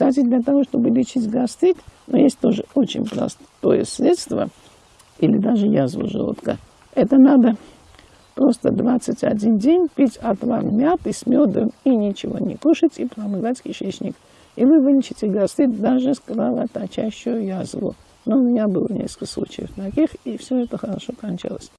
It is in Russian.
Кстати, для того, чтобы лечить гастрит, но есть тоже очень простое средство, или даже язву желудка. Это надо просто 21 день пить отвар мяты с медом и ничего не кушать, и промывать кишечник. И вы вылечите гастрит даже с кровоточащую язву. Но у меня было несколько случаев таких, и все это хорошо кончалось.